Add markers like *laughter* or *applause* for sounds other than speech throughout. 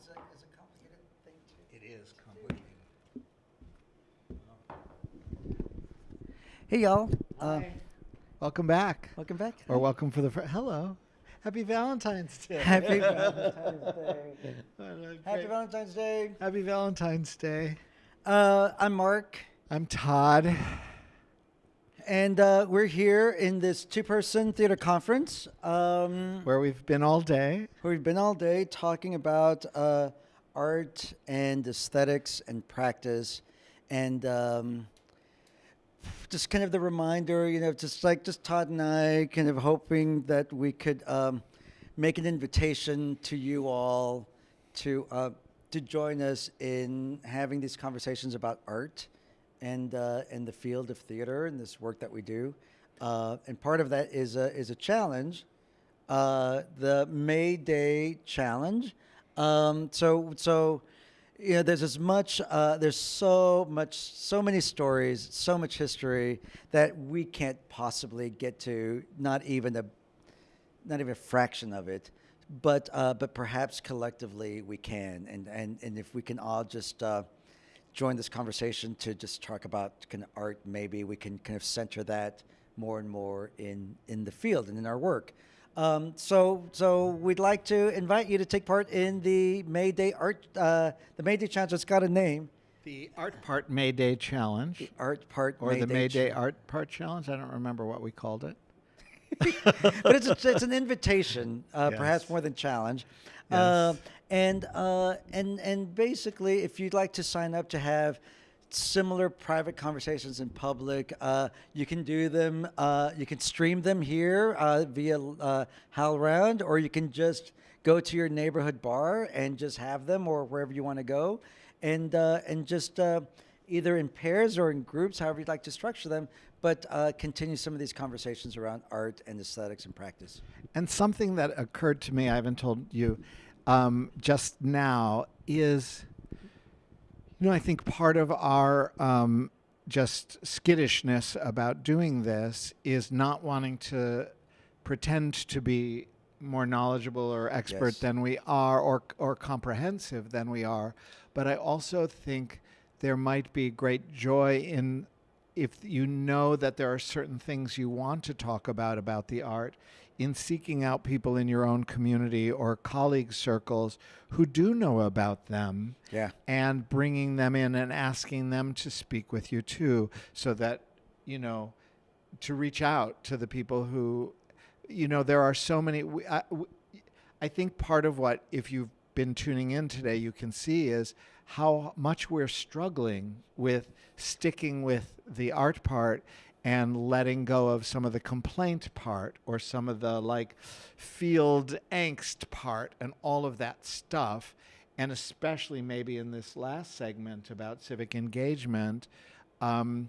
which, you know, is a, is a complicated thing to. It is complicated. Hey, y'all. Uh, Welcome back. welcome back. Or welcome for the fir- hello. Happy Valentine's Day. *laughs* Happy Valentine's Day. What a Happy great- Valentine's Day. Happy Valentine's Day. Uh, I'm Mark, I'm Todd. *laughs* and uh, we're here in this two-person theater conference um, Where we've been all day. where we've been all day talking about uh, art and aesthetics and practice, and um, just kind of the reminder, you know, just like just Todd and I, kind of hoping that we could um, make an invitation to you all to uh, to join us in having these conversations about art and uh, and the field of theater and this work that we do. Uh, and part of that is a is a challenge, uh, the May Day challenge. Um, so so you know, there's as much, uh, there's so much, so many stories, so much history that we can't possibly get to, not even a, not even a fraction of it. But, uh, but perhaps collectively we can, and, and, and if we can all just uh, join this conversation to just talk about kind of art, maybe we can kind of center that more and more in, in the field and in our work. Um, so, so we'd like to invite you to take part in the May Day Art, uh, the May Day Challenge. It's got a name, The Art Part May Day Challenge. the Art Part or the May Day Art Part Challenge. I don't remember what we called it. *laughs* but it's a, it's an invitation, uh, *laughs* perhaps more than challenge. Uh, Yes. And uh, and and basically, if you'd like to sign up to have similar private conversations in public, uh, you can do them. Uh, you can stream them here uh, via uh, HowlRound, or you can just go to your neighborhood bar and just have them, or wherever you want to go, and uh, and just. Uh, either in pairs or in groups, however you'd like to structure them, but uh, continue some of these conversations around art and aesthetics and practice. And something that occurred to me, I haven't told you um, just now, is you know, I think part of our um, just skittishness about doing this is not wanting to pretend to be more knowledgeable or expert Yes. than we are or, or comprehensive than we are. But I also think there might be great joy in if you know that there are certain things you want to talk about about the art in seeking out people in your own community or colleague circles who do know about them Yeah. and bringing them in and asking them to speak with you too so that you know to reach out to the people who you know there are so many we, I, w- I think part of what if you've been tuning in today you can see is how much we're struggling with sticking with the art part and letting go of some of the complaint part or some of the like field angst part and all of that stuff and especially maybe in this last segment about civic engagement um,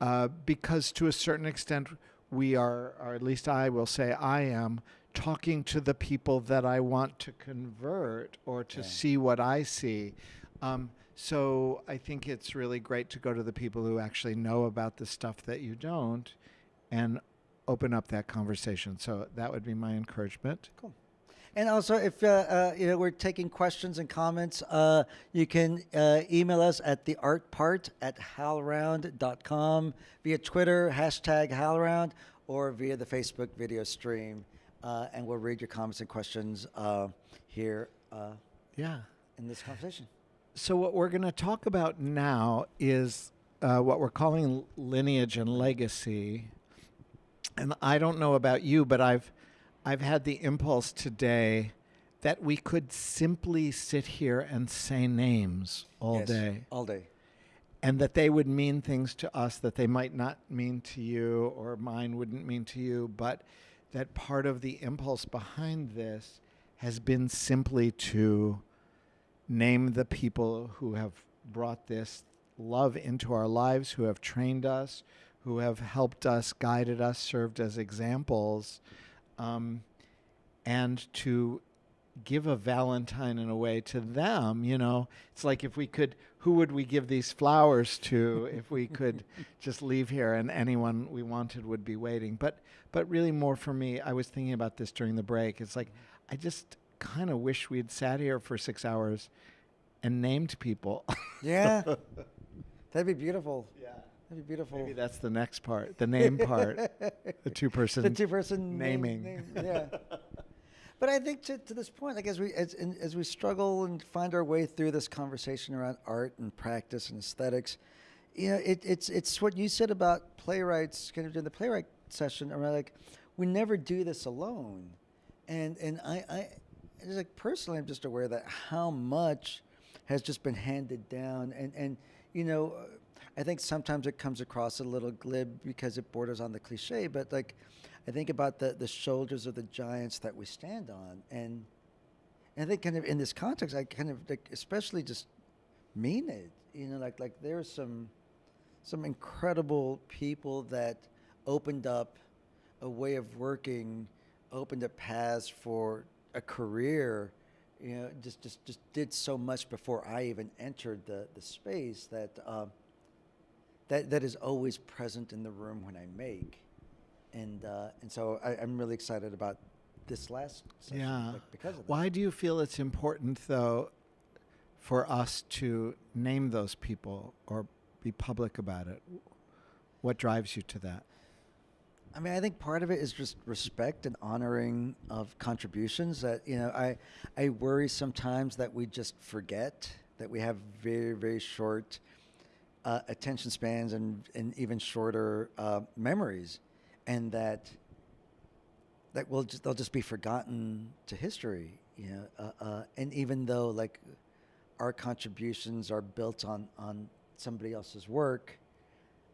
uh, because to a certain extent we are or at least i will say i am talking to the people that i want to convert or to Yeah. see what i see um, so i think it's really great to go to the people who actually know about the stuff that you don't and open up that conversation so that would be my encouragement Cool. And also, if uh, uh, you know we're taking questions and comments, uh, you can uh, email us at the art part at howlround.com via Twitter hashtag howlround or via the Facebook video stream, uh, and we'll read your comments and questions uh, here uh, yeah in this conversation. So what we're going to talk about now is uh, what we're calling lineage and legacy. And I don't know about you, but I've I've had the impulse today that we could simply sit here and say names all Yes, day, all day. and that they would mean things to us that they might not mean to you, or mine wouldn't mean to you, but that part of the impulse behind this has been simply to name the people who have brought this love into our lives, who have trained us, who have helped us, guided us, served as examples, um, and to give a Valentine in a way to them. You know, it's like if we could, who would we give these flowers to *laughs* if we could just leave here and anyone we wanted would be waiting? But, but really, more for me, I was thinking about this during the break. It's like I just kind of wish we'd sat here for six hours and named people. *laughs* Yeah. That'd be beautiful. yeah. That'd be beautiful. Maybe that's the next part, the name part, the two person. the two person naming. yeah. But I think to, to this point, like as we as in, as we struggle and find our way through this conversation around art and practice and aesthetics, you know, it, it's it's what you said about playwrights, kind of in the playwright session around like we never do this alone, and and I I it's like personally I'm just aware that how much has just been handed down and and you know I think sometimes it comes across a little glib because it borders on the cliche, but like I think about the the shoulders of the giants that we stand on, and, and I think kind of in this context, I kind of like especially just mean it. You know, like like there's some some incredible people that opened up a way of working, opened up paths for a career. You know, just just just did so much before I even entered the the space that. Um, that, that is always present in the room when I make and uh, and so I, I'm really excited about this last session Yeah. like, because of that. Why do you feel it's important, though, for us to name those people or be public about it? What drives you to that? I mean, I think part of it is just respect and honoring of contributions. That you know, I I worry sometimes that we just forget that we have very very short uh, attention spans and and even shorter uh, memories, and that that will just they'll just be forgotten to history. You know, uh, uh, and even though like our contributions are built on on somebody else's work.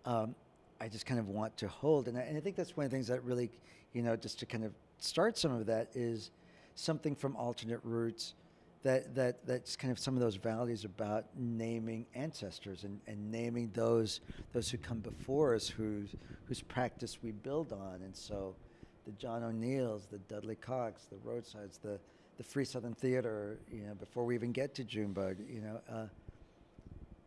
Um, I just kind of want to hold, and I, and I think that's one of the things that really, you know, just to kind of start some of that is something from alternate roots, that that that's kind of some of those values about naming ancestors and, and naming those those who come before us, whose whose practice we build on, and so the John O'Neals, the Dudley Cockes, the Roadsides, the the Free Southern Theater, you know, before we even get to Junebug, you know. Uh,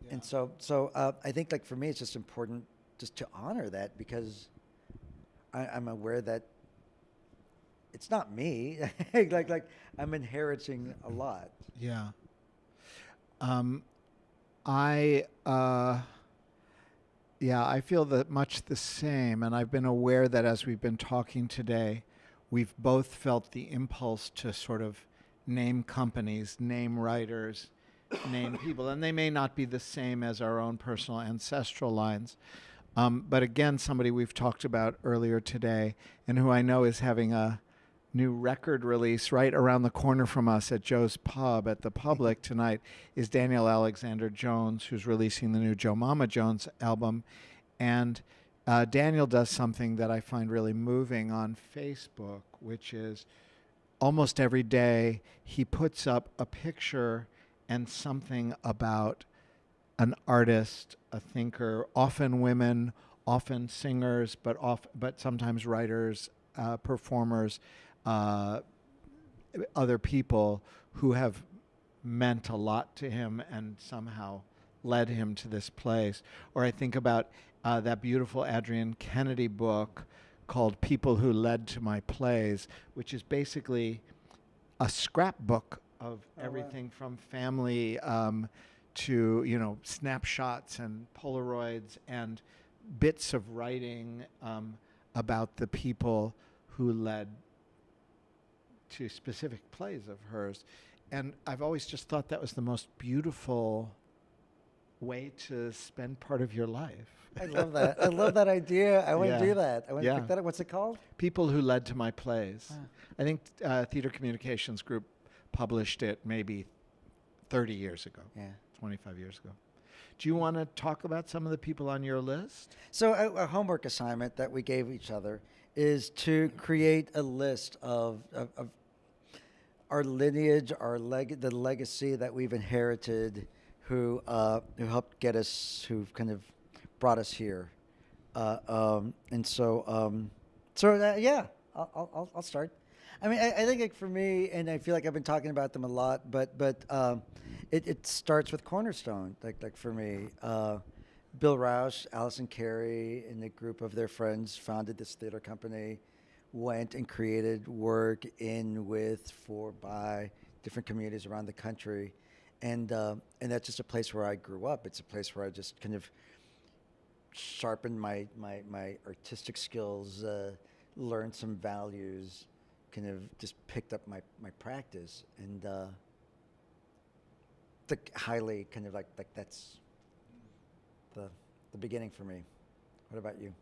and so, so uh, I think like for me, it's just important just to honor that because I, I'm aware that it's not me. *laughs* like, like I'm inheriting a lot. Yeah. Um, I, uh, yeah, I feel that much the same. And I've been aware that as we've been talking today, we've both felt the impulse to sort of name companies, name writers, name people. And they may not be the same as our own personal ancestral lines. Um, but again, somebody we've talked about earlier today and who I know is having a new record release right around the corner from us at Joe's Pub at the Public tonight is Daniel Alexander Jones, who's releasing the new Jomama Jones album. And uh, Daniel does something that I find really moving on Facebook, which is almost every day he puts up a picture and something about an artist, a thinker, often women, often singers, but off, but sometimes writers, uh, performers, uh, other people who have meant a lot to him and somehow led him to this place. Or I think about uh, that beautiful Adrienne Kennedy book called People Who Led to My Plays, which is basically a scrapbook of Oh, wow. everything from family um, to, you know, snapshots and Polaroids and bits of writing um, about the people who led to specific plays of hers. And I've always just thought that was the most beautiful way to spend part of your life. I love that. I love that idea. I want Yeah. to do that. I want Yeah. to pick that up. What's it called? People who led to my plays. Ah. I think uh, Theater Communications Group published it maybe 30 years ago, Yeah. 25 years ago. Do you want to talk about some of the people on your list? So a, a homework assignment that we gave each other is to create a list of, of, of our lineage, our leg, the legacy that we've inherited, who uh, who helped get us, who've kind of brought us here, uh, um, and so um, so uh, yeah, I'll, I'll- I'll I'll start. I mean, I, I think like for me, and I feel like I've been talking about them a lot, but but um, it, it starts with Cornerstone. Like like for me, uh, Bill Rauch, Allison Carey, and a group of their friends founded this theater company went and created work in, with, for, by different communities around the country, and uh, and that's just a place where I grew up. It's a place where I just kind of sharpened my my, my artistic skills, uh, learned some values, kind of just picked up my, my practice, and uh, the highly kind of like like that's the the beginning for me. What about you?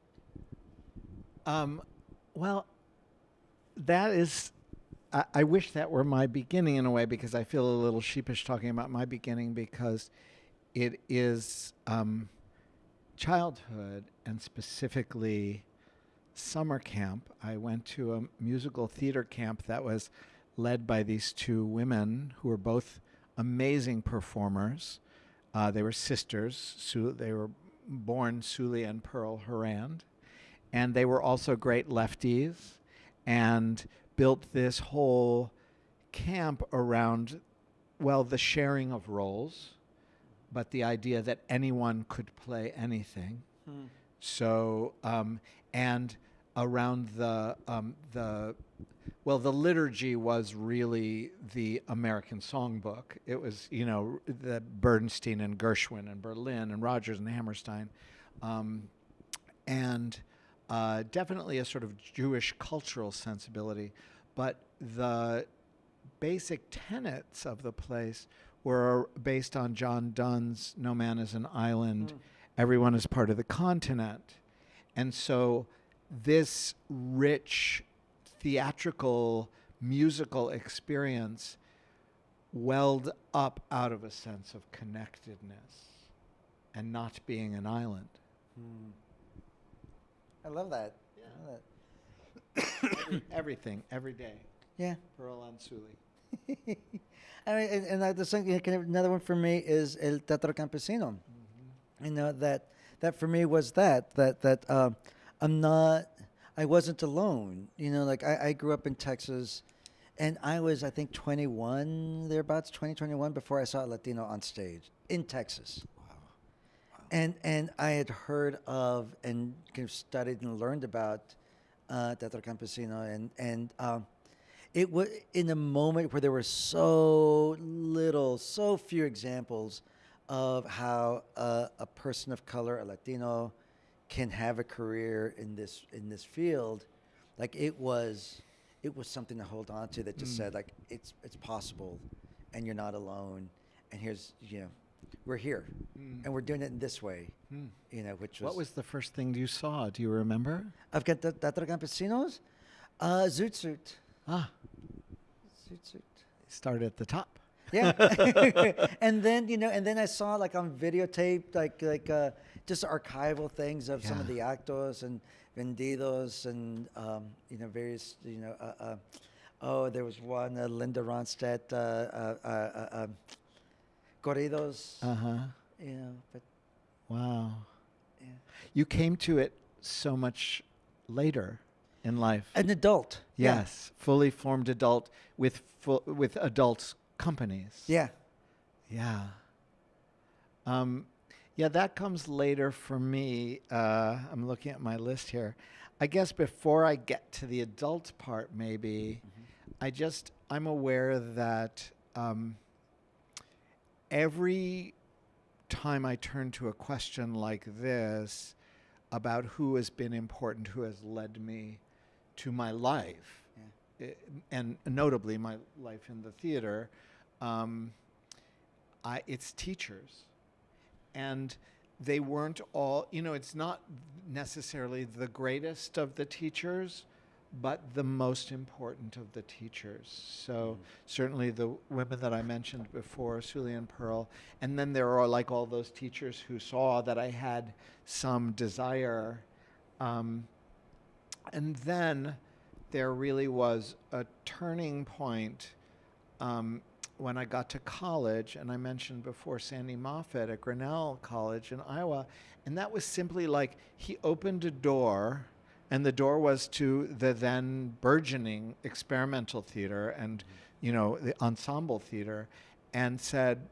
Um, well, that is. I, wish that were my beginning in a way because I feel a little sheepish talking about my beginning because it is um, childhood and specifically summer camp. I went to a musical theater camp that was led by these two women who were both amazing performers. Uh, they were sisters. Su- they were born Suli and Pearl Harand and they were also great lefties and built this whole camp around well the sharing of roles but the idea that anyone could play anything so um, and around the um, the well the liturgy was really the American songbook it was you know the Bernstein and Gershwin and Berlin and Rodgers and Hammerstein um, and uh, definitely a sort of Jewish cultural sensibility, but the basic tenets of the place were based on John Donne's No Man is an Island, Everyone is Part of the Continent. And so this rich theatrical musical experience welled up out of a sense of connectedness and not being an island. Hmm. I love that. Yeah. I love that. Every- everything, every day. Yeah. Pearl and Suli. *laughs* I mean, and, and the of another one for me is El Teatro Campesino. Mm-hmm. You know that that for me was that that that um, I'm not, I wasn't alone. You know, like I, I grew up in Texas, and I was I think 21 thereabouts, 20, 21 before I saw a Latino on stage in Texas. And and I had heard of and kind of studied and learned about uh, Teatro Campesino and and um, it was in a moment where there were so little, so few examples of how uh, a person of color, a Latino, can have a career in this in this field. Like it was, it was something to hold on to that just said like it's it's possible, and you're not alone. And here's you know, we're here, and we're doing it in this way. You know, which was What was the first thing you saw? Do you remember? I've got the Teatro Campesinos, uh, Zoot Suit, Ah, Zoot Suit. start at the top. Yeah. *laughs* *laughs* and then, you know, and then I saw like on videotape, like like uh, just archival things of some of the actos and vendidos and um, you know various you know uh, uh, oh there was one uh, Linda Ronstadt uh, uh, uh, uh, um, corridos Uh huh. you know but Wow. yeah. You came to it so much later in life. an adult yeah. yes, fully formed adult with full, with adult companies. yeah Yeah. Um, yeah, that comes later for me. Uh, I'm looking at my list here. I guess before I get to the adult part, maybe, I just, I'm aware that um, every time I turn to a question like this about who has been important, who has led me to my life, i- and notably my life in the theater, um, I, it's teachers. And they weren't all, you know, it's not necessarily the greatest of the teachers, but the most important of the teachers. So certainly the women that I mentioned before, Suli and Pearl, and then there are like all those teachers who saw that I had some desire. Um, and then there really was a turning point um, when I got to college, and I mentioned before Sandy Moffat at Grinnell College in Iowa, and that was simply like he opened a door, and the door was to the then burgeoning experimental theater and you know the ensemble theater, and said,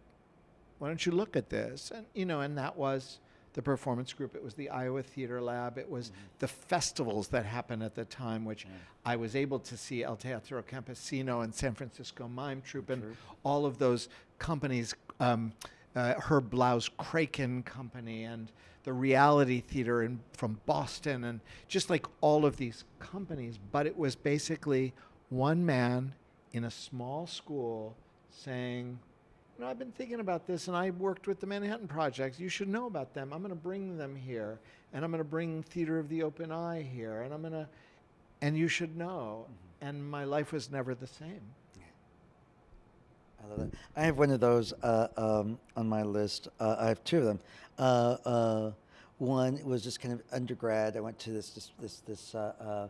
"Why don't you look at this?" And you know, and that was the performance group. It was the Iowa Theater Lab. It was the festivals that happened at the time, which I was able to see El Teatro Campesino and San Francisco Mime Troupe and all of those companies. Um, uh, Herb Blau's Kraken Company and the Reality Theater in, from Boston, and just like all of these companies. But it was basically one man in a small school saying, you know, I've been thinking about this and I worked with the Manhattan Project. You should know about them. I'm going to bring them here and I'm going to bring Theater of the Open Eye here and I'm going to, and you should know. And my life was never the same. I love that. I have one of those uh, um, on my list. Uh, I have two of them. Uh, uh, one was just kind of undergrad. I went to this this this, this uh, uh,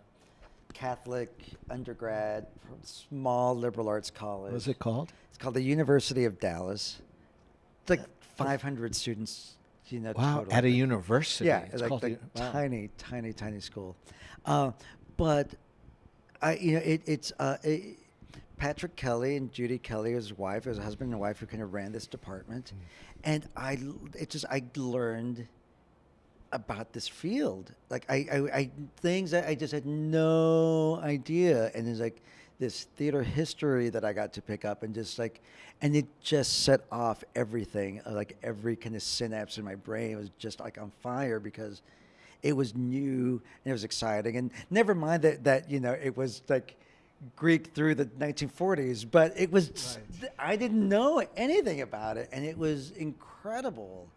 Catholic undergrad, from small liberal arts college. What was it called? It's called the University of Dallas. It's like 500 students. You know, Wow, total. at a university. Yeah, It's like, the- wow. tiny, tiny, tiny school. Uh, but I, you know, it, it's uh, it, Patrick Kelly and Judy Kelly, his wife, his husband and wife, who kind of ran this department, and I, it just I learned about this field, like I, I, I things that I just had no idea, and it's like this theater history that I got to pick up, and just like, and it just set off everything, uh, like every kind of synapse in my brain was just like on fire because it was new and it was exciting, and never mind that that you know it was like Greek through the 1940s, but it was I didn't know anything about it, and it was incredible.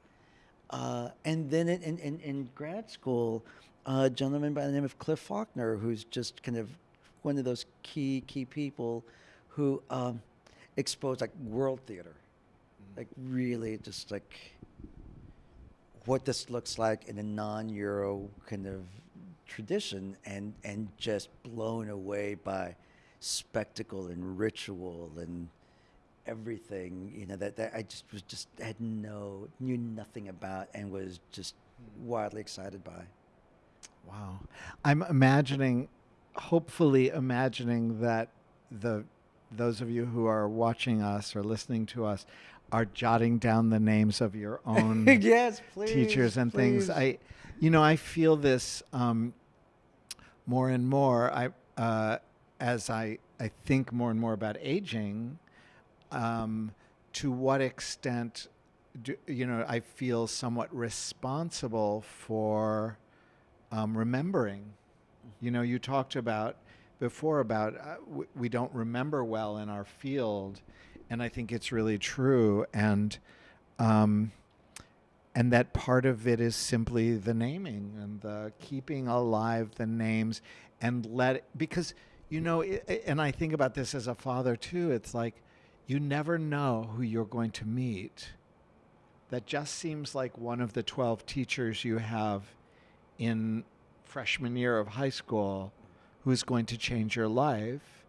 Uh, and then in, in, in, in grad school, a gentleman by the name of Cliff Faulkner, who's just kind of one of those key key people who um, exposed like world theater, like really just like what this looks like in a non-Euro kind of tradition, and and just blown away by spectacle and ritual and everything you know that, that I just was just had no knew nothing about and was just wildly excited by. Wow. I'm imagining, hopefully imagining that the those of you who are watching us or listening to us are jotting down the names of your own *laughs* yes, please. teachers and things. I, you know, I feel this um, more and more. I uh, as I I think more and more about aging. Um, to what extent, do, you know, I feel somewhat responsible for um, remembering. You know, you talked about before about uh, we don't remember well in our field, and I think it's really true. And um, and that part of it is simply the naming and the keeping alive the names and let it, because you know i i- and i think about this as a father too it's like you never know who you're going to meet that just seems like one of the 12 teachers you have in freshman year of high school who's going to change your life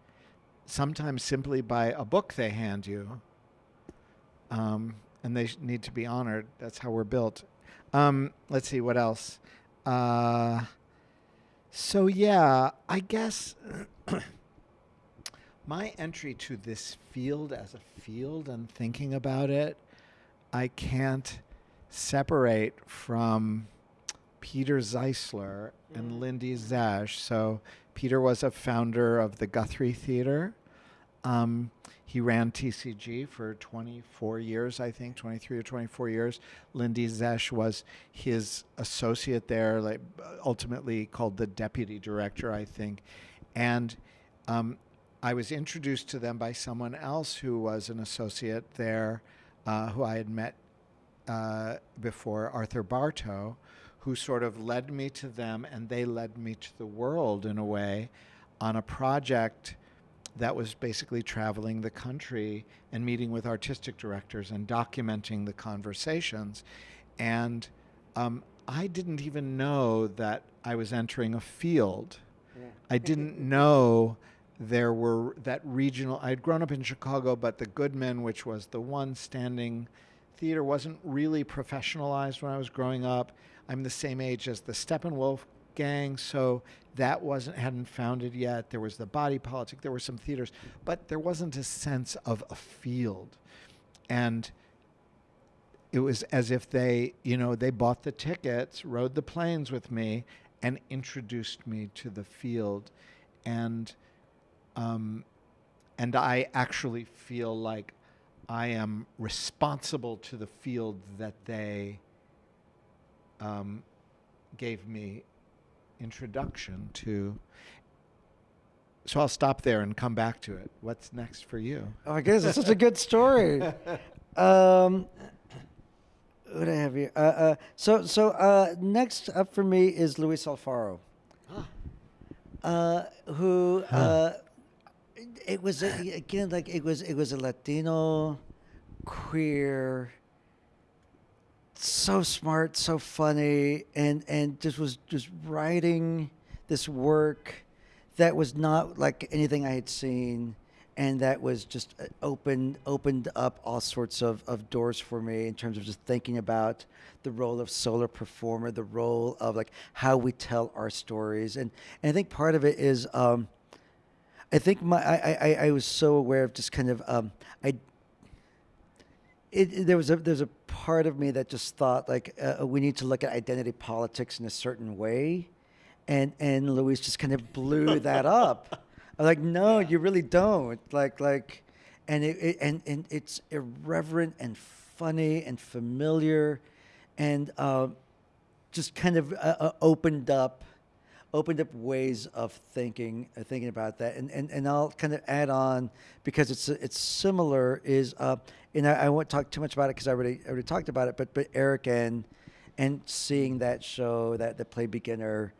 sometimes simply by a book they hand you um, and they need to be honored. That's how we're built. Um, let's see what else. Uh, so yeah, I guess *clears throat* my entry to this field as a field and thinking about it, I can't separate from Peter Zeisler and Lindy Zesch. So Peter was a founder of the Guthrie Theater. Um, he ran TCG for 24 years, I think, 23 or 24 years. Lindy Zesch was his associate there, like ultimately called the deputy director, I think. And um, I was introduced to them by someone else who was an associate there, uh, who I had met uh, before, Arthur Bartow, who sort of led me to them, and they led me to the world in a way on a project that was basically traveling the country and meeting with artistic directors and documenting the conversations. And um, I didn't even know that I was entering a field. I didn't know there were that regional. I had grown up in Chicago, but the Goodman, which was the one standing theater, wasn't really professionalized when I was growing up. I'm the same age as the Steppenwolf gang, so that wasn't hadn't founded yet. There was the body politic. There were some theaters, but there wasn't a sense of a field, and it was as if they, you know, they bought the tickets, rode the planes with me, and introduced me to the field, and um, and I actually feel like I am responsible to the field that they um, gave me introduction to. So I'll stop there and come back to it. What's next for you? Oh my goodness, it's such a good story. *laughs* Um, what do I have here? Uh, uh, so, so uh, next up for me is Luis Alfaro, uh, who uh, it was a, again like it was it was a Latino, queer, so smart, so funny, and and just was just writing this work that was not like anything I had seen, and that was just uh, opened opened up all sorts of, of doors for me in terms of just thinking about the role of solar performer, the role of like how we tell our stories, and and I think part of it is. Um, I think my I, I, I was so aware of just kind of um, I it, there was a there's a part of me that just thought like uh, we need to look at identity politics in a certain way, and and Luis just kind of blew *laughs* that up. I'm like, no, you really don't. Like like, and it, it and and it's irreverent and funny and familiar, and uh, just kind of uh, uh, opened up opened up ways of thinking uh, thinking about that. And, and and I'll kind of add on because it's it's similar is uh and I, I won't talk too much about it because I already I already talked about it but but Eric and and seeing that show that the play beginner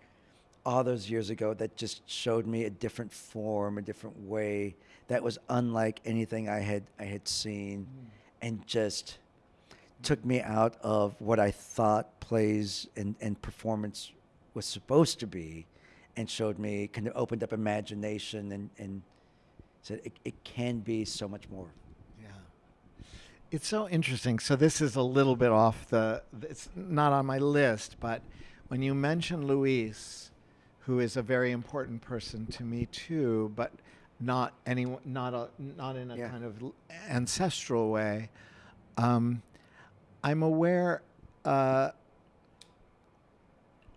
all those years ago that just showed me a different form a different way that was unlike anything I had I had seen and just took me out of what I thought plays and, and performance was supposed to be and showed me kind of opened up imagination and, and said it, it can be so much more. Yeah. It's so interesting. So this is a little bit off the it's not on my list, but when you mention Luis, who is a very important person to me too, but not any not a not in a Yeah. kind of ancestral way. Um, I'm aware uh,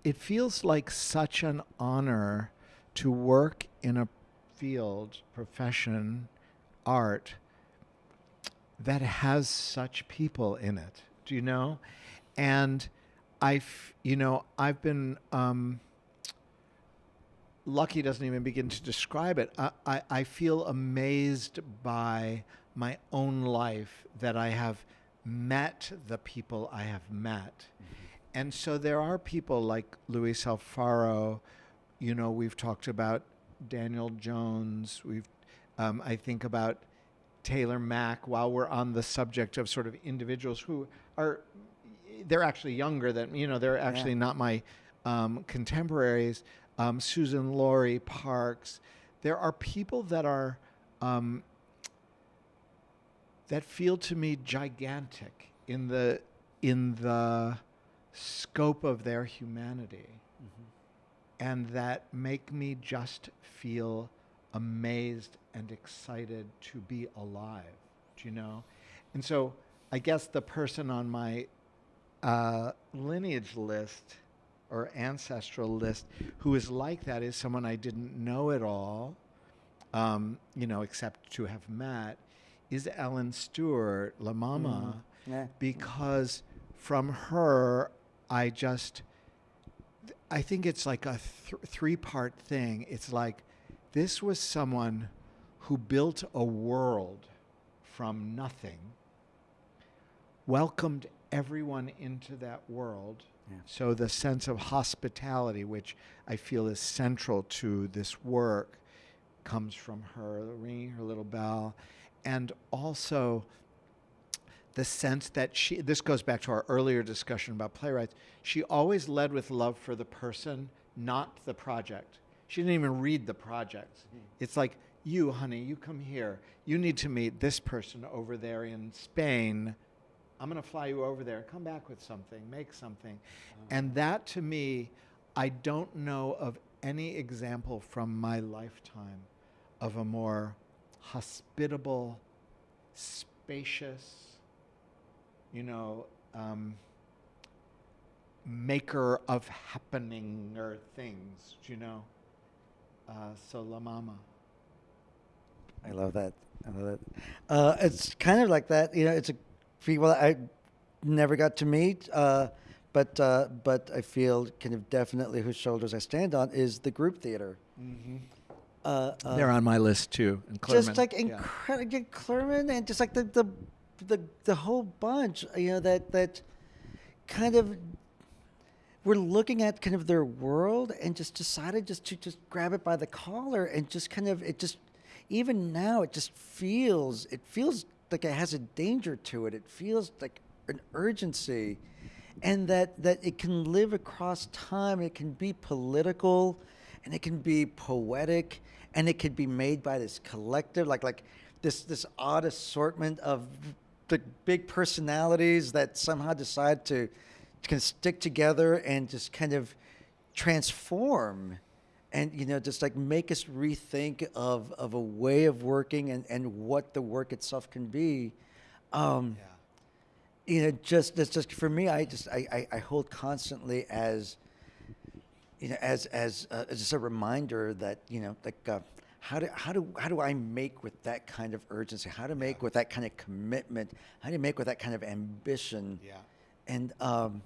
it feels like such an honor to work in a field, profession, art that has such people in it. Do you know? And I've, you know, I've been um, lucky doesn't even begin to describe it. I, I, I feel amazed by my own life that I have met the people I have met. And so there are people like Luis Alfaro, you know, we've talked about Daniel Jones, we've, um, I think about Taylor Mac while we're on the subject of sort of individuals who are, they're actually younger than, you know, they're actually not my um, contemporaries. Um, Suzan-Lori Parks. There are people that are, um, that feel to me gigantic in the, in the scope of their humanity and that make me just feel amazed and excited to be alive. Do you know? And so I guess the person on my uh, lineage list or ancestral list who is like that is someone I didn't know at all, um, you know, except to have met, is Ellen Stewart, La Mama, Yeah. because from her, I just, I think it's like a th- three part thing. It's like this was someone who built a world from nothing, welcomed everyone into that world. Yeah. So the sense of hospitality, which I feel is central to this work, comes from her, ringing her little bell, and also the sense that she this goes back to our earlier discussion about playwrights she always led with love for the person not the project. She didn't even read the project. Mm-hmm. It's like you honey you come here. You need to meet this person over there in spain. I'm going to fly you over there. Come back with something. Make something. Uh-huh. And that to me i don't know of any example from my lifetime of a more hospitable spacious you know, um, maker of happening or things, do you know. Uh, so La Mama. I love that. I love that. Uh, it's kind of like that. You know, it's a people I never got to meet, uh, but uh, but I feel kind of definitely whose shoulders I stand on is the group theater. Mm-hmm. Uh, uh, They're on my list too. And just like Yeah. incredible Clurman and just like the, the the the whole bunch. You know that that kind of we're looking at kind of their world and just decided just to just grab it by the collar and just kind of it just even now it just feels it feels like it has a danger to it it feels like an urgency and that that it can live across time it can be political and it can be poetic and it can be made by this collective like like this this odd assortment of the big personalities that somehow decide to can stick together and just kind of transform and you know just like make us rethink of of a way of working and and what the work itself can be um you know just it's just for me i just i i, I hold constantly as you know as as uh, just a reminder that you know like uh, how do how do how do I make with that kind of urgency? How to make with that kind of commitment? How do you make with that kind of ambition? Yeah. And um,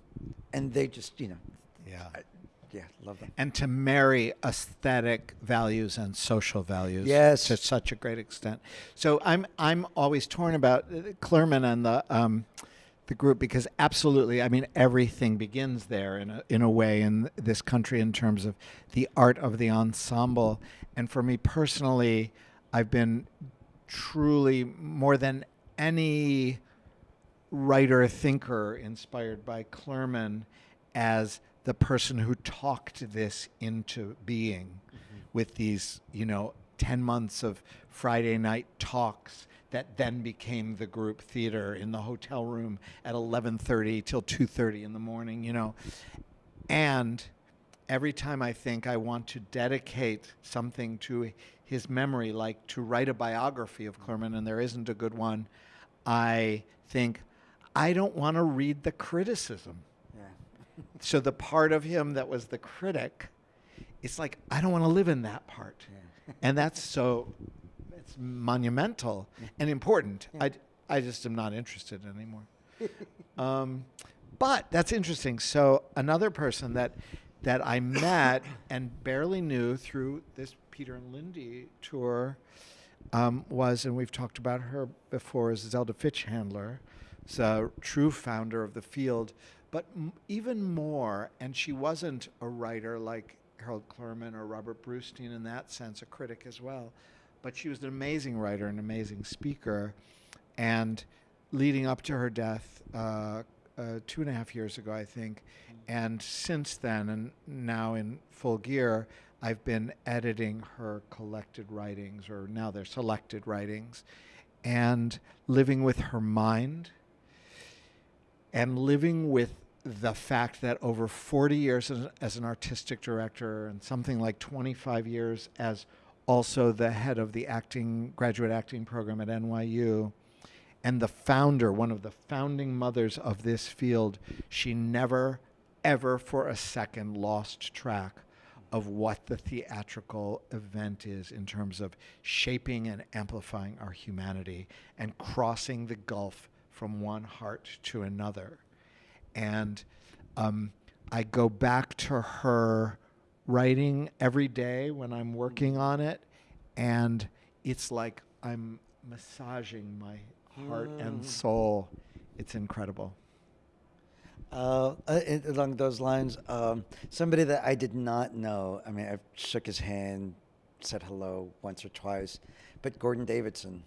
and they just you know, Yeah. I, yeah, love them. and to marry aesthetic values and social values Yes. to such a great extent. So I'm I'm always torn about uh, Clurman and the um, the group because absolutely, I mean everything begins there in a in a way in this country in terms of the art of the ensemble. And for me personally, I've been truly more than any writer thinker inspired by Clurman as the person who talked this into being mm-hmm. with these, you know, 10 months of Friday night talks that then became the group theater in the hotel room at 11:30 till 2:30 in the morning, you know. And every time I think I want to dedicate something to his memory, like to write a biography of Clurman, and there isn't a good one, I think, I don't want to read the criticism. Yeah. *laughs* So the part of him that was the critic, it's like, I don't want to live in that part. Yeah. And that's so, it's monumental and important. Yeah. I, I just am not interested anymore. Um, but that's interesting. So another person that that I met and barely knew through this Peter and Lindy tour um, was, and we've talked about her before, is Zelda Fichandler, is a true founder of the field. But m- even more, and she wasn't a writer like Harold Clurman or Robert Brustein in that sense, a critic as well. But she was an amazing writer, an amazing speaker, and leading up to her death uh, uh, two and a half years ago, I think. And since then, and now in full gear, I've been editing her collected writings, or now they're selected writings, and living with her mind and living with the fact that over 40 years as, as an artistic director and something like 25 years as also the head of the acting graduate acting program at NYU and the founder one of the founding mothers of this field she never ever for a second lost track of what the theatrical event is in terms of shaping and amplifying our humanity and crossing the gulf from one heart to another. And um, I go back to her writing every day when I'm working on it, and it's like I'm massaging my heart and Mm. soul. It's incredible. Uh, uh, along those lines, um, somebody that I did not know. I mean, I shook his hand, said hello once or twice, but Gordon Davidson.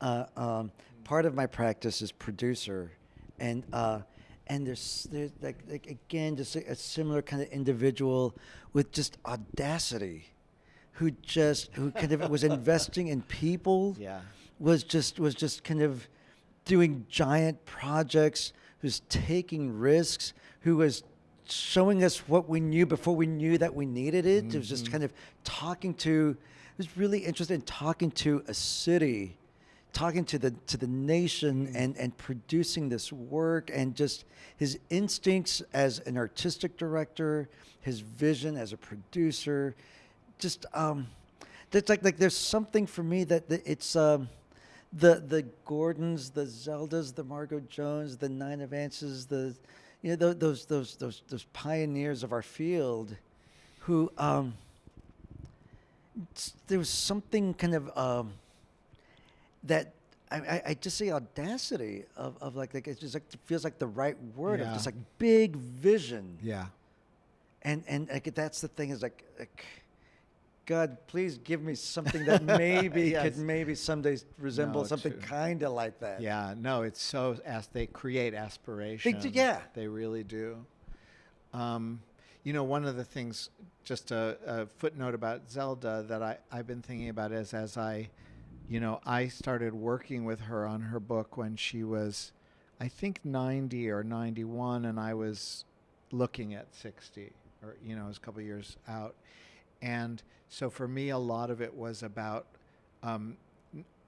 Uh, um, part of my practice is producer, and uh, and there's there's like, like again just a, a similar kind of individual with just audacity, who just who kind of was investing in people *laughs* Yeah. was just was just kind of doing giant projects who's taking risks who was showing us what we knew before we knew that we needed it it was just mm-hmm. kind of talking to it was really interested in talking to a city talking to the to the nation and and producing this work and just his instincts as an artistic director, his vision as a producer, just um, there's like like there's something for me that, that it's um, the the Gordons, the Zeldas, the Margo Jones, the Nina Vances, the you know tho- those those those those pioneers of our field, who um, there was something kind of um, that I, I, I just say audacity of, of like like it just like feels like the right word of just like big vision Yeah. and and like that's the thing is like, like God, please give me something that *laughs* maybe Yes. could maybe someday resemble No, something kind of like that. Yeah, no, it's so as they create aspiration. yeah. they really do. Um, you know, one of the things, just a, a footnote about Zelda that I I've been thinking about is as I, you know, I started working with her on her book when she was, I think ninety or ninety one, and I was looking at sixty, or you know, it was a couple years out, and so for me, a lot of it was about um,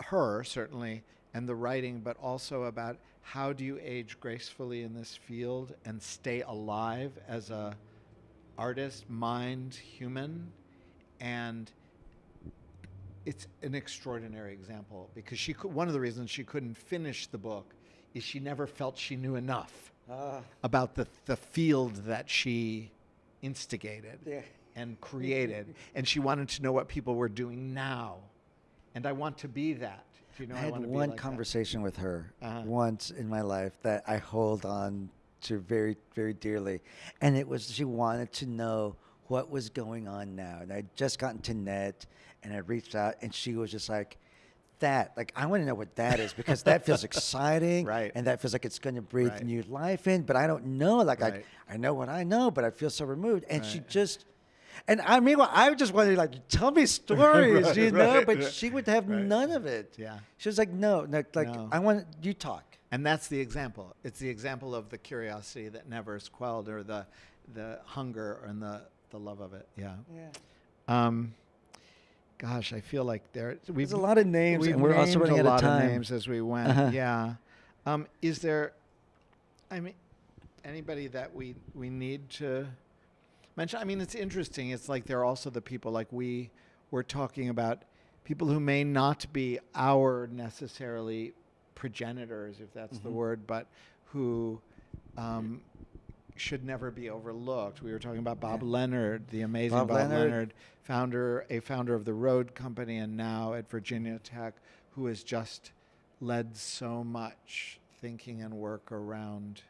her certainly and the writing, but also about how do you age gracefully in this field and stay alive as a artist, mind, human, and it's an extraordinary example because she could, one of the reasons she couldn't finish the book is she never felt she knew enough Ah, about the the field that she instigated Yeah. and created, *laughs* and she wanted to know what people were doing now, and I want to be that. Do you know, I had wanna be one like that. conversation with her Uh-huh. once in my life that I hold on to very, very dearly. And it was she wanted to know what was going on now. And I'd just gotten to NET and I reached out and she was just like, that, like, I want to know what that is because that feels *laughs* exciting. Right. And that feels like it's going to breathe Right. new life in, but I don't know. Like, Right. I, I know what I know, but I feel so removed. And she just, and I mean, well, I just wanted to like tell me *laughs* stories, Right, you know, right, but right, she would have right. none of it. Yeah. She was like, no, no like No. I want you talk. And that's the example. It's the example of the curiosity that never is quelled, or the the hunger and the the love of it. Yeah. Yeah. Um, gosh, I feel like there. We've There's a lot of names, and we're also running a out of time. names as we went. Uh-huh. Yeah. Um, is there? I mean, anybody that we we need to mention? I mean, it's interesting. It's like there are also the people like we were talking about people who may not be our necessarily progenitors, if that's the Mhm. word, but who. Um, should never be overlooked. We were talking about Bob Yeah. Leonard, the amazing Bob Bob, Leonard. Leonard. founder, a founder of the Road Company, and now at Virginia Tech, who has just led so much thinking and work around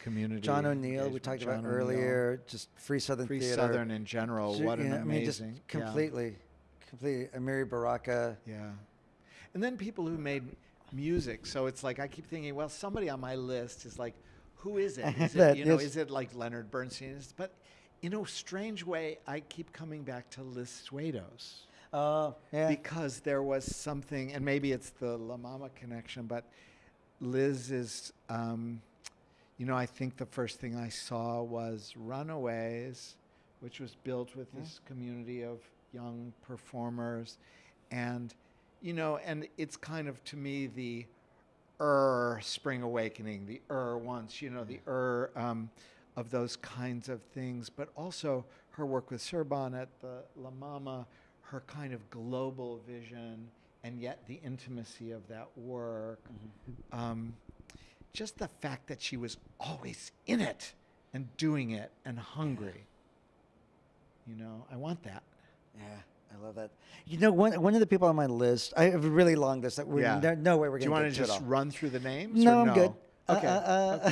community. Mm-hmm. John O'Neal, we talked John about O'Neal. earlier, just Free Southern Free Theater. Southern in general. Ju- What an know, I mean, just amazing, yeah. completely, completely. Amiri Baraka. Yeah. And then people who made music. So it's like I keep thinking, well, somebody on my list is like, who is it? *laughs* Is it you know, is- it like Leonard Bernstein? But in a strange way, I keep coming back to Liz Swados Oh, yeah. because there was something, and maybe it's the La Mama connection, but Liz is, um, you know, I think the first thing I saw was Runaways, which was built with Yeah. this community of young performers, and you know, and it's kind of to me the er spring awakening, the er once, you know, the er um, of those kinds of things, but also her work with Serban at the La Mama, her kind of global vision, and yet the intimacy of that work. Um, just the fact that she was always in it and doing it and hungry. You know, I want that. Yeah, I love that. You know, one one of the people on my list, I have a really long list that we're Yeah. no, no way we're going to. Do you want to to get to it just run through the names? No, or I'm good. Okay. Uh, uh, uh,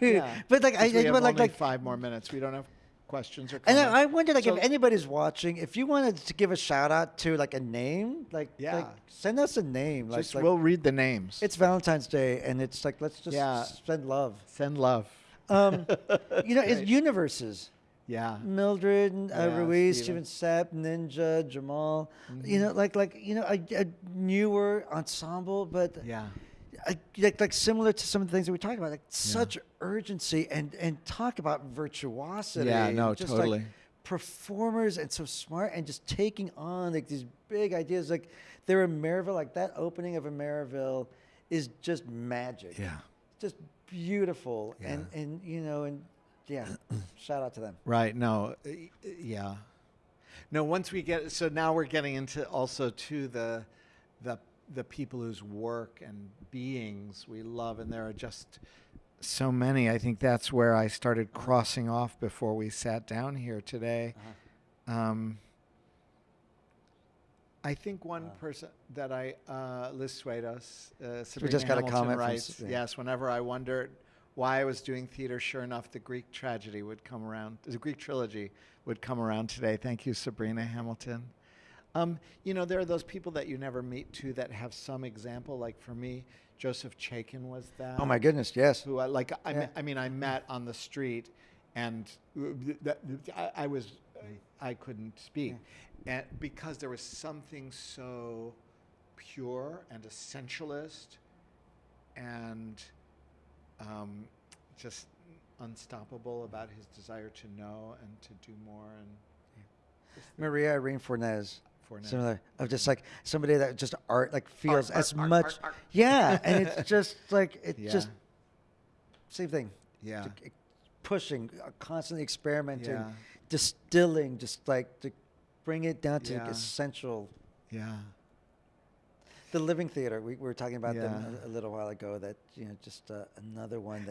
*laughs* Yeah. but like, I, we I have like, only like, five more minutes. We don't have questions or and comments. I, I wonder, like, So- if anybody's watching, if you wanted to give a shout out to like a name, like, Yeah. like send us a name. Like, just like we'll read the names. it's Valentine's Day, and it's like, let's just Yeah. send love. Send love. Um, *laughs* you know, it's universes. Yeah. Mildred, and, uh, Yeah, Ruiz, Steven. Sapp, Ninja, Jamal. You know, like like you know, a, a newer ensemble, but Yeah. I, like like similar to some of the things that we talked about, like such urgency and and talk about virtuosity. Yeah, no, just totally. Like performers and so smart and just taking on like these big ideas. Like they're in Ameriville, like that opening of Ameriville is just magic. Yeah. Just beautiful. Yeah. And and you know, and yeah, *clears throat* shout out to them. Right. No. uh, Yeah. No. Once we get so now we're getting into also to the the the people whose work and beings we love, and there are just so many. I think that's where I started crossing off before we sat down here today. Uh-huh. Um, I think one Wow. person that I uh, Liz Swados, uh, We just got a comment from writes, yes. Whenever I wondered why I was doing theater, sure enough, the Greek tragedy would come around. The Greek trilogy would come around today. Thank you, Sabrina Hamilton. Um, you know, there are those people that you never meet too that have some example. Like for me, Joseph Chaikin was that Oh my goodness, yes. who I like. I, Yeah. me- I mean, I met on the street, and th- th- I, I was, I couldn't speak, and because there was something so pure and essentialist, and um, just unstoppable about his desire to know and to do more and. the- Maria Irene Fornés. Fornés. Similar of just like somebody that just art like feels art, as art, much art, yeah and it's *laughs* just like it's Yeah. just same thing Yeah. Like, pushing uh, constantly experimenting Yeah. distilling just like to bring it down to Yeah. essential Yeah. The living theater we, we were talking about them a, a little while ago that you know just uh, another one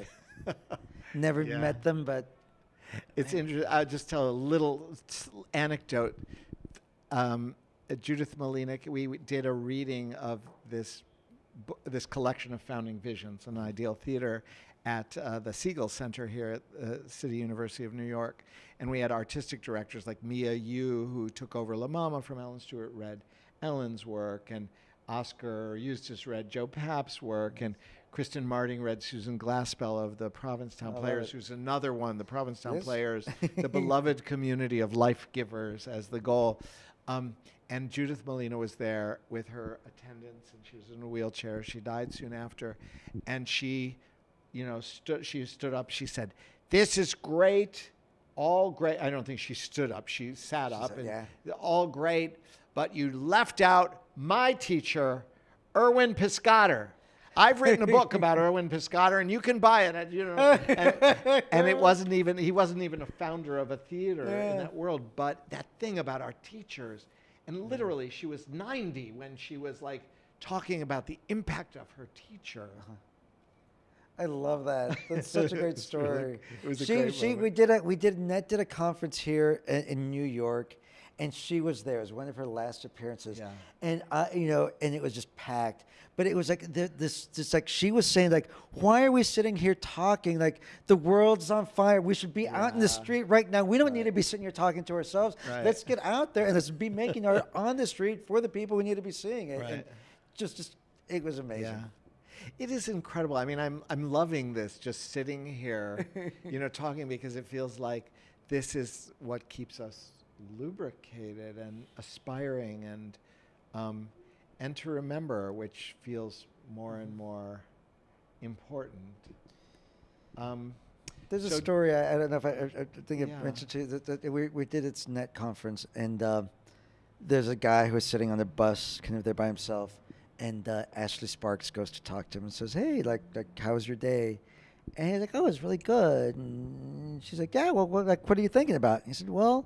that *laughs* never Yeah. met them but It's interesting. I'll just tell a little anecdote. Um, uh, Judith Malina, we did a reading of this this collection of founding visions in ideal theater at uh, the Segal Center here at uh, City University of New York, and we had artistic directors like Mia Yoo, who took over La Mama from Ellen Stewart, read Ellen's work, and Oskar Eustis read Joe Papp's work, and Kristen Marting read Susan Glaspell of the Provincetown I Players, who's another one, the Provincetown Yes. Players, the *laughs* beloved community of life givers as the goal. Um, and Judith Malina was there with her attendants, and she was in a wheelchair. She died soon after, and she, you know, stood. She stood up. She said, "This is great, all great." I don't think she stood up. She sat She up, said, and yeah. all great, but you left out my teacher, Erwin Piscator. I've written a book about *laughs* Erwin Piscator, and you can buy it. At, you know, and, and it wasn't even he wasn't even a founder of a theater Yeah. in that world. But that thing about our teachers, and literally, she was 90 when she was like talking about the impact of her teacher. Uh-huh. I love that. That's such a great *laughs* really- story. it was a she, great she, we did a, we did NET did a conference here in, in New York, and she was there. It was one of her last appearances, Yeah. and I, you know, and it was just packed. But it was like th- this, just like she was saying, like, why are we sitting here talking? Like the world's on fire. We should be out in the street right now. We don't need to be sitting here talking to ourselves. Right. Let's get out there and let's be making art *laughs* on the street for the people we need to be seeing it. And Right. just, just, it was amazing. Yeah. It is incredible. I mean, I'm I'm loving this just sitting here, *laughs* you know, talking because it feels like this is what keeps us lubricated and aspiring and um, and to remember, which feels more and more important. Um, There's a story. I, I don't know if I, I, I think Yeah. I mentioned to you that, that we we did its NET conference, and uh, there's a guy who was sitting on the bus, kind of there by himself, and uh, Ashley Sparks goes to talk to him and says, "Hey, like, like, how was your day?" And he's like, "Oh, it's really good." And she's like, "Yeah, well, what, like, what are you thinking about?" And he said, "Well,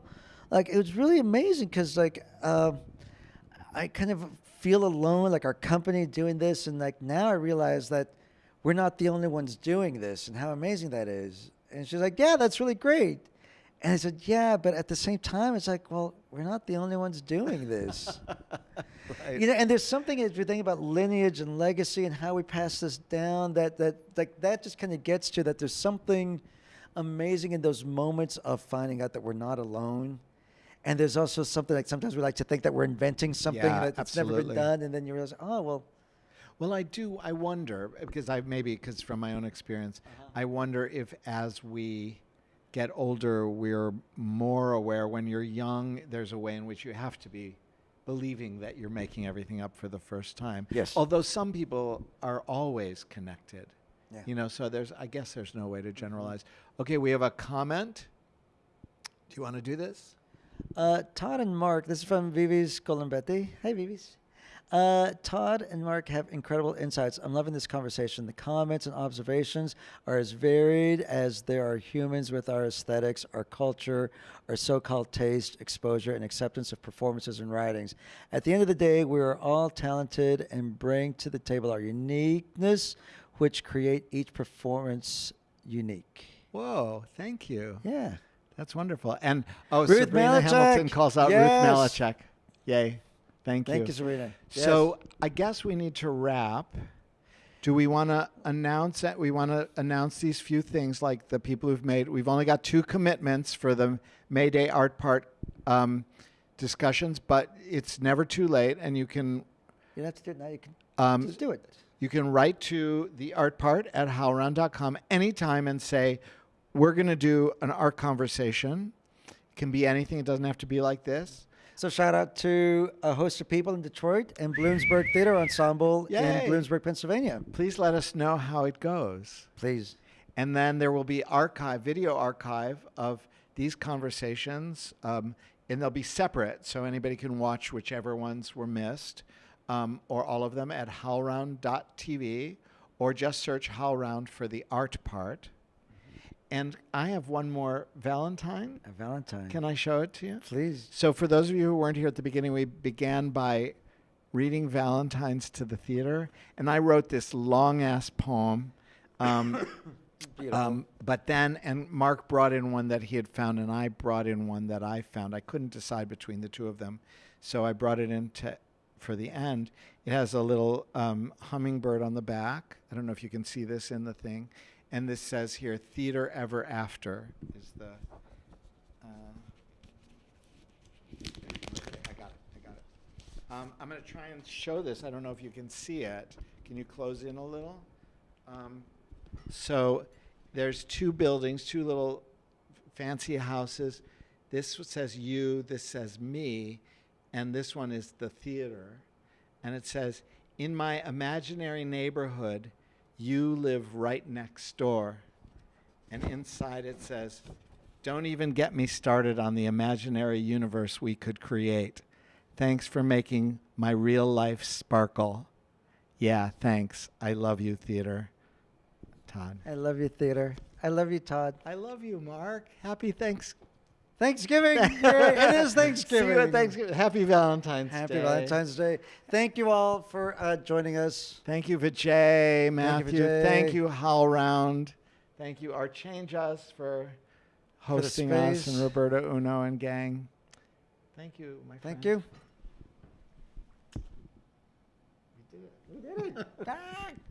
like, it was really amazing because, like, um, I kind of feel alone, like our company doing this, and like now I realize that we're not the only ones doing this, and how amazing that is." And she's like, "Yeah, that's really great." And I said, "Yeah, but at the same time, it's like, well, we're not the only ones doing this." *laughs* right. You know, and there's something as we think about lineage and legacy and how we pass this down that that like that just kind of gets to that there's something amazing in those moments of finding out that we're not alone. And there's also something like sometimes we like to think that we're inventing something Yeah, that, that's never been done, and then you realize, oh well, Well, I do. I wonder because I maybe because from my own experience, uh-huh. I wonder if as we get older, we're more aware. When you're young, there's a way in which you have to be believing that you're making everything up for the first time. Yes. Although some people are always connected. Yeah. You know, so there's. I guess there's no way to generalize. Okay, we have a comment. Do you want to do this? Uh, Todd and Mark, this is from Vivi's Colombetti. Hey, Vivi's. Uh, Todd and Mark have incredible insights. I'm loving this conversation. The comments and observations are as varied as there are humans with our aesthetics, our culture, our so called taste, exposure, and acceptance of performances and writings. At the end of the day, we are all talented and bring to the table our uniqueness, which create each performance unique. Whoa, thank you. Yeah. That's wonderful. And oh, Ruth Sabrina Maleczech. Hamilton calls out Yes. Ruth Maleczech. Yay. Thank, you. Thank you. you, Serena. So I guess we need to wrap. Do we want to announce that we want to announce these few things like the people who've made? We've only got two commitments for the May Day art part um, discussions, but it's never too late, and you can you have to do it now. You can um, just do it. you can write to the art part at howlround.com anytime and say, we're going to do an art conversation. It can be anything. It doesn't have to be like this. So shout out to a host of people in Detroit and Bloomsburg Theater Ensemble Yay. in Bloomsburg, Pennsylvania. Please let us know how it goes. Please. And then there will be archive, video archive of these conversations, um, and they'll be separate, so anybody can watch whichever ones were missed, um, or all of them at howlround.tv, or just search howlround for the art part. And I have one more Valentine. A Valentine. Can I show it to you? Please. So, for those of you who weren't here at the beginning, we began by reading Valentine's to the theater, and I wrote this long ass poem. Um, *coughs* Beautiful. um, but then, and Mark brought in one that he had found, and I brought in one that I found. I couldn't decide between the two of them, so I brought it in to, for the end. It has a little um, hummingbird on the back. I don't know if you can see this in the thing. And this says here, "Theater Ever After" is the. Uh, I got it. I got it. Um, I'm going to try and show this. I don't know if you can see it. Can you close in a little? Um, so there's two buildings, two little fancy houses. This says you, this says me, and this one is the theater. And it says, In my imaginary neighborhood, you live right next door. And inside it says, Don't even get me started on the imaginary universe we could create. Thanks for making my real life sparkle. Yeah, thanks. I love you, theater. Todd. I love you, theater. I love you, Todd. I love you, Mark. Happy thanks. Thanksgiving. *laughs* it is Thanksgiving. See you at Thanksgiving. Happy Valentine's Day. Happy Day. Valentine's Day. Thank you all for uh, joining us. Thank you, Vijay, Mathew. Vijay. Thank you, Howlround. Thank you, ArtChangeUS, for For hosting us, and Roberta Uno and gang. Thank you, my friend. Thank you. We did it. We did it. *laughs*